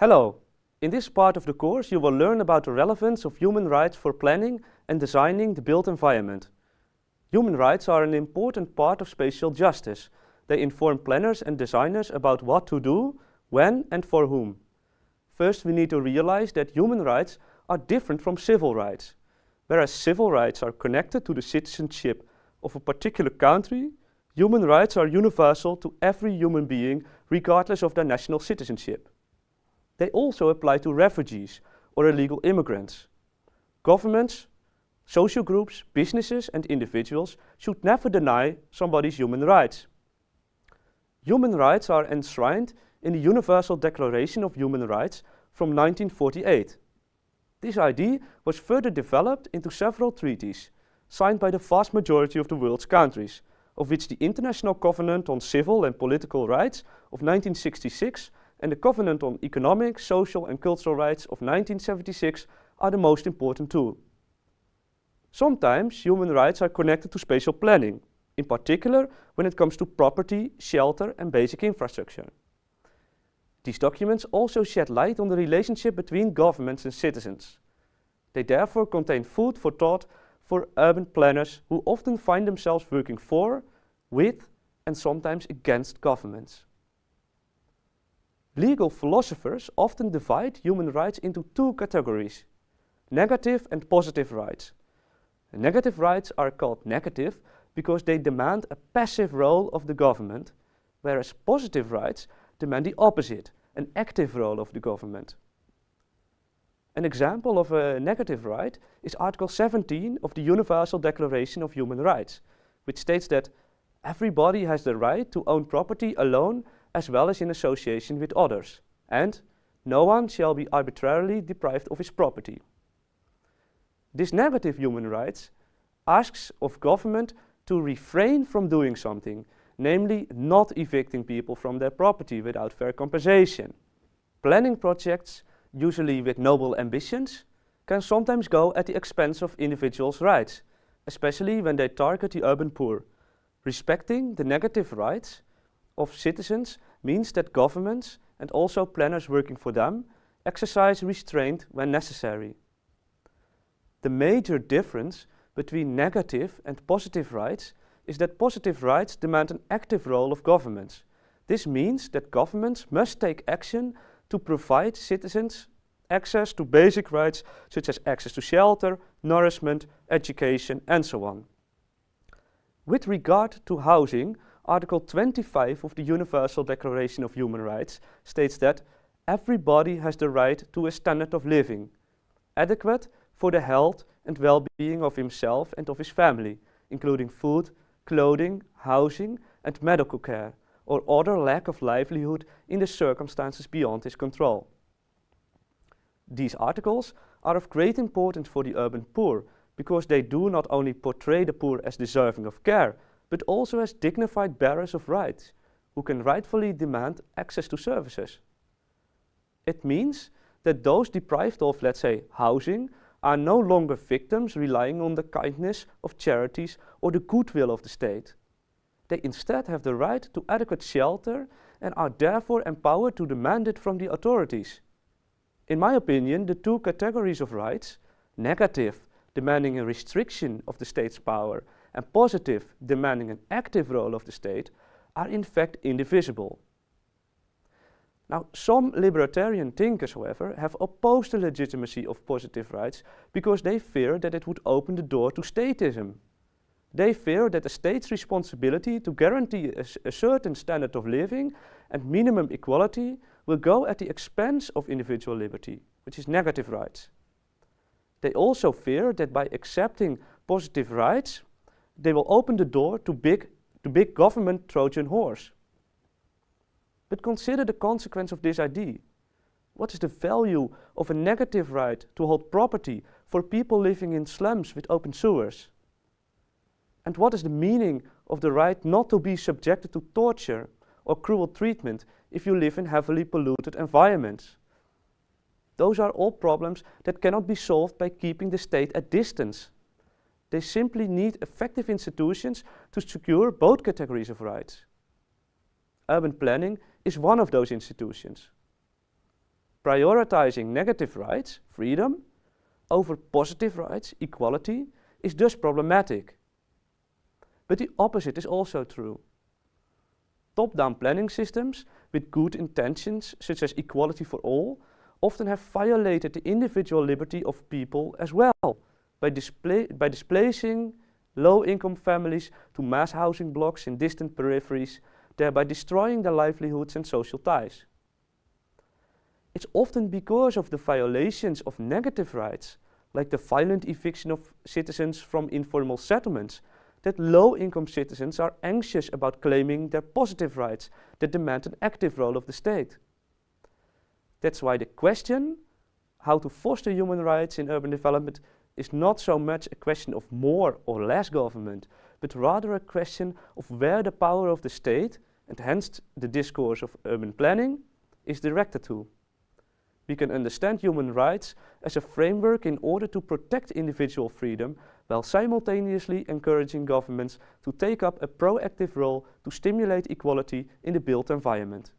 Hello! In this part of the course you will learn about the relevance of human rights for planning and designing the built environment. Human rights are an important part of spatial justice. They inform planners and designers about what to do, when and for whom. First we need to realize that human rights are different from civil rights. Whereas civil rights are connected to the citizenship of a particular country, human rights are universal to every human being regardless of their national citizenship. They also apply to refugees or illegal immigrants. Governments, social groups, businesses and individuals should never deny somebody's human rights. Human rights are enshrined in the Universal Declaration of Human Rights from 1948. This idea was further developed into several treaties, signed by the vast majority of the world's countries, of which the International Covenant on Civil and Political Rights of 1966 and the Covenant on Economic, Social and Cultural Rights of 1976 are the most important two. Sometimes human rights are connected to spatial planning, in particular when it comes to property, shelter and basic infrastructure. These documents also shed light on the relationship between governments and citizens. They therefore contain food for thought for urban planners who often find themselves working for, with and sometimes against governments. Legal philosophers often divide human rights into two categories, negative and positive rights. Negative rights are called negative because they demand a passive role of the government, whereas positive rights demand the opposite, an active role of the government. An example of a negative right is Article 17 of the Universal Declaration of Human Rights, which states that everybody has the right to own property alone as well as in association with others, and no one shall be arbitrarily deprived of his property. This negative human rights asks of government to refrain from doing something, namely not evicting people from their property without fair compensation. Planning projects, usually with noble ambitions, can sometimes go at the expense of individuals' rights, especially when they target the urban poor. Respecting the negative rights of citizens means that governments and also planners working for them exercise restraint when necessary. The major difference between negative and positive rights is that positive rights demand an active role of governments. This means that governments must take action to provide citizens access to basic rights such as access to shelter, nourishment, education and so on. With regard to housing, Article 25 of the Universal Declaration of Human Rights states that everybody has the right to a standard of living, adequate for the health and well-being of himself and of his family, including food, clothing, housing and medical care, or other lack of livelihood in the circumstances beyond his control. These articles are of great importance for the urban poor because they do not only portray the poor as deserving of care, but also as dignified bearers of rights who can rightfully demand access to services. It means that those deprived of, let's say, housing are no longer victims relying on the kindness of charities or the goodwill of the state. They instead have the right to adequate shelter and are therefore empowered to demand it from the authorities. In my opinion, the two categories of rights, negative, demanding a restriction of the state's power, and positive, demanding an active role of the state, are in fact indivisible. Now, some libertarian thinkers, however, have opposed the legitimacy of positive rights because they fear that it would open the door to statism. They fear that the state's responsibility to guarantee a, a, certain standard of living and minimum equality will go at the expense of individual liberty, which is negative rights. They also fear that by accepting positive rights, they will open the door to big, to big government Trojan horse. But consider the consequence of this idea. What is the value of a negative right to hold property for people living in slums with open sewers? And what is the meaning of the right not to be subjected to torture or cruel treatment if you live in heavily polluted environments? Those are all problems that cannot be solved by keeping the state at distance. They simply need effective institutions to secure both categories of rights. Urban planning is one of those institutions. Prioritizing negative rights, freedom, over positive rights, equality, is thus problematic. But the opposite is also true. Top-down planning systems with good intentions, such as equality for all, often have violated the individual liberty of people as well by, by displacing low-income families to mass housing blocks in distant peripheries, thereby destroying their livelihoods and social ties. It's often because of the violations of negative rights, like the violent eviction of citizens from informal settlements, that low-income citizens are anxious about claiming their positive rights that demand an active role of the state. That's why the question, how to foster human rights in urban development, is not so much a question of more or less government, but rather a question of where the power of the state, and hence the discourse of urban planning, is directed to. We can understand human rights as a framework in order to protect individual freedom while simultaneously encouraging governments to take up a proactive role to stimulate equality in the built environment.